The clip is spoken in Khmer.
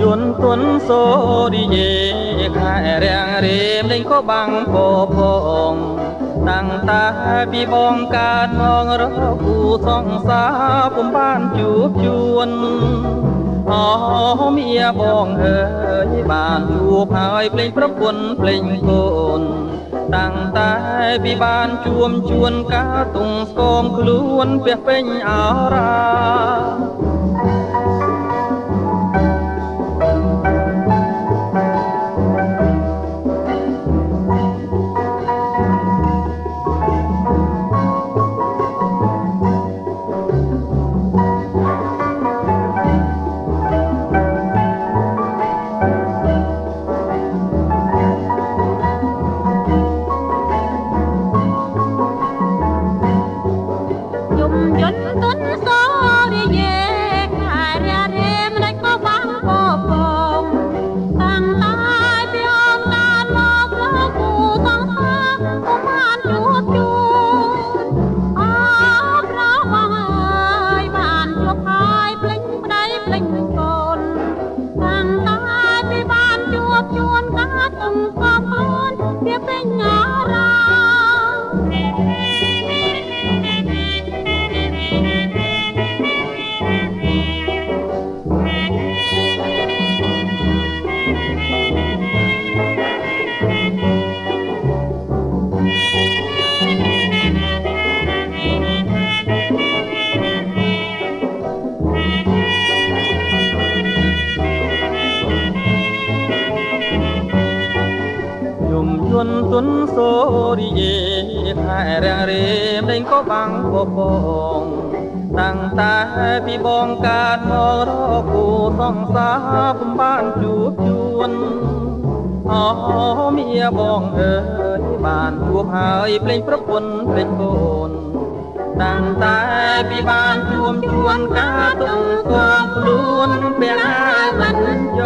យួនទុនសូរីយេ រាំងរេមលេងក៏បាំងពពងតាំងតាពីបងកើតមករកគូសង្សារពុំបានជួបជួនអូមៀបងអើយបានជួបហើយភ្លេងប្រពន្ធភ្លេងកូនតាំងតែពីបានជួមជួនកាទុងស្គមខ្លួនពះពេញអរា យន់ទុន សូរីយេខែរាំងរេមលេងក៏បាំងពពងតាំងតែពីបងកើតមករកគូសង្សារពុំបានជួបជួនអូមៀបងអើយបានជួបហើយភ្លេងប្រពន្ធភ្លេងកូនតាំងតែពីបានជួមជួនការទុំកងខ្លួនពេលមិនយក